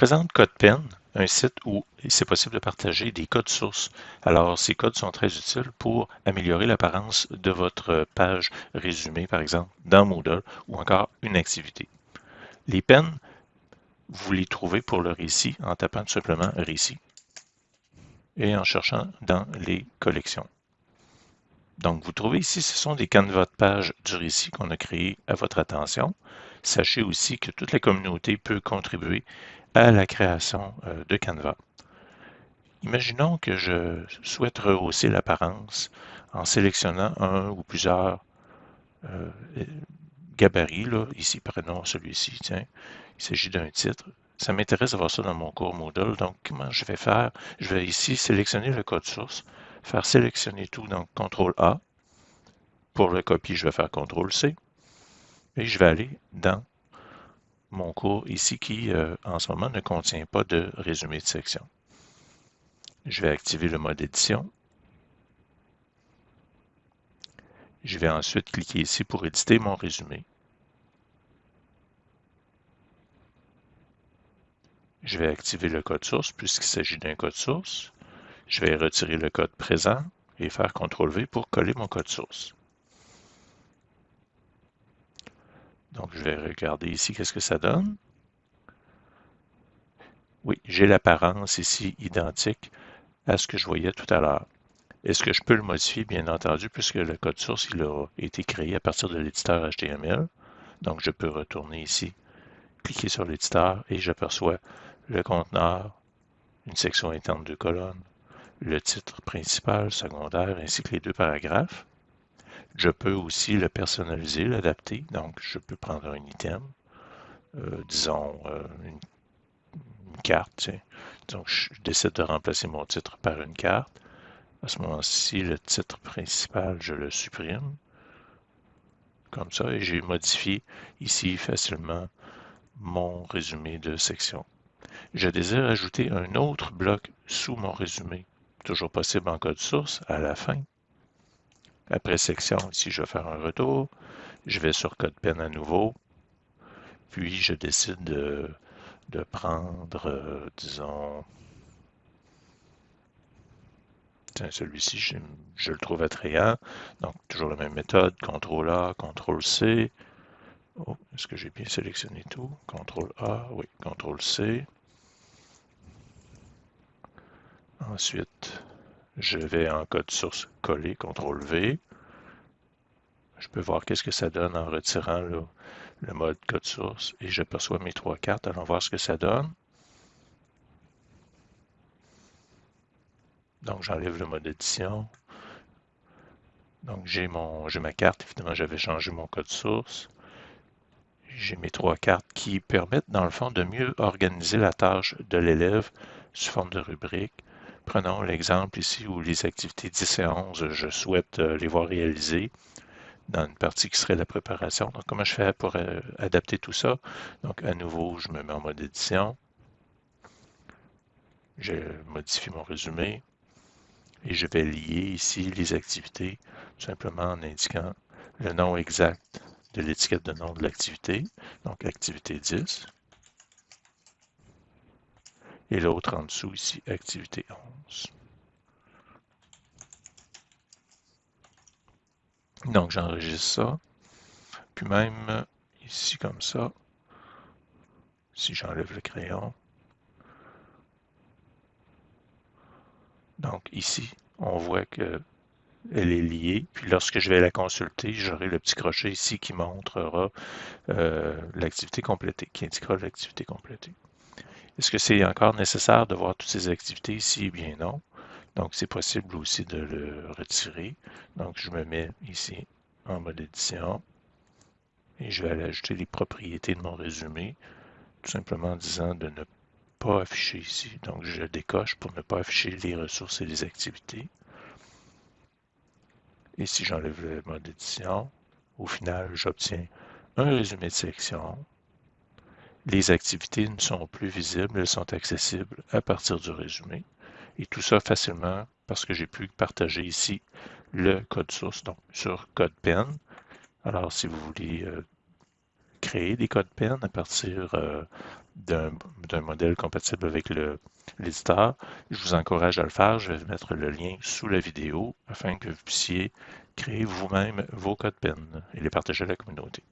présente CodePen, un site où c'est possible de partager des codes sources. Alors, ces codes sont très utiles pour améliorer l'apparence de votre page résumée, par exemple, dans Moodle ou encore une activité. Les peines, vous les trouvez pour le récit en tapant tout simplement récit et en cherchant dans les collections. Donc, vous trouvez ici, ce sont des canevas de page du récit qu'on a créé à votre attention. Sachez aussi que toute la communauté peut contribuer à la création euh, de Canva. Imaginons que je souhaite rehausser l'apparence en sélectionnant un ou plusieurs euh, gabarits. Ici, prenons celui-ci. Tiens, il s'agit d'un titre. Ça m'intéresse d'avoir ça dans mon cours Moodle. Donc, comment je vais faire? Je vais ici sélectionner le code source, faire sélectionner tout, donc CTRL A. Pour le copier, je vais faire CTRL C. Et je vais aller dans mon cours ici qui, euh, en ce moment, ne contient pas de résumé de section. Je vais activer le mode édition. Je vais ensuite cliquer ici pour éditer mon résumé. Je vais activer le code source puisqu'il s'agit d'un code source. Je vais retirer le code présent et faire CTRL-V pour coller mon code source. Donc, je vais regarder ici qu'est-ce que ça donne? Oui, j'ai l'apparence ici identique à ce que je voyais tout à l'heure. Est-ce que je peux le modifier? Bien entendu, puisque le code source il a été créé à partir de l'éditeur HTML. Donc, je peux retourner ici, cliquer sur l'éditeur et j'aperçois le conteneur, une section interne de colonnes, le titre principal, secondaire, ainsi que les deux paragraphes. Je peux aussi le personnaliser, l'adapter. Donc, je peux prendre un item, euh, disons euh, une, carte. Donc, je décide de remplacer mon titre par une carte. À ce moment-ci, le titre principal, je le supprime. Comme ça, et j'ai modifié ici facilement mon résumé de section. Je désire ajouter un autre bloc sous mon résumé. Toujours possible en code source à la fin. Après section, ici, je vais faire un retour. Je vais sur CodePen à nouveau. Puis, je décide de, prendre, euh, disons, celui-ci, je, le trouve attrayant. Donc, toujours la même méthode. CTRL A, CTRL C. Oh, est-ce que j'ai bien sélectionné tout? CTRL A, oui, CTRL C. Ensuite, je vais en code source coller, CTRL V. Je peux voir qu'est-ce que ça donne en retirant le, mode code source et j'aperçois mes trois cartes. Allons voir ce que ça donne. Donc, j'enlève le mode édition. Donc, j'ai ma carte. Évidemment, j'avais changé mon code source. J'ai mes trois cartes qui permettent, dans le fond, de mieux organiser la tâche de l'élève sous forme de rubrique. Prenons l'exemple ici où les activités 10 et 11, je souhaite euh, les voir réalisées dans une partie qui serait la préparation. Donc, comment je fais pour euh, adapter tout ça? Donc, à nouveau, je me mets en mode édition. Je modifie mon résumé et je vais lier ici les activités tout simplement en indiquant le nom exact de l'étiquette de nom de l'activité, donc activité 10 et l'autre en dessous ici, activité 11. Donc j'enregistre ça, puis même ici comme ça, si j'enlève le crayon, donc ici, on voit que elle est liée. Puis lorsque je vais la consulter, j'aurai le petit crochet ici qui montrera euh, l'activité complétée, qui indiquera l'activité complétée. Est-ce que c'est encore nécessaire de voir toutes ces activités ici? Eh bien non? Donc, c'est possible aussi de le retirer. Donc, je me mets ici en mode édition et je vais aller ajouter les propriétés de mon résumé, tout simplement en disant de ne pas afficher ici. Donc, je décoche pour ne pas afficher les ressources et les activités. Et si j'enlève le mode édition, au final, j'obtiens un résumé de section les activités ne sont plus visibles, elles sont accessibles à partir du résumé. Et tout ça facilement parce que j'ai pu partager ici le code source, sur CodePen. Alors, si vous voulez euh, créer des codes PEN à partir euh, d'un modèle compatible avec l'éditeur, je vous encourage à le faire. Je vais mettre le lien sous la vidéo afin que vous puissiez créer vous-même vos codes PEN et les partager à la communauté.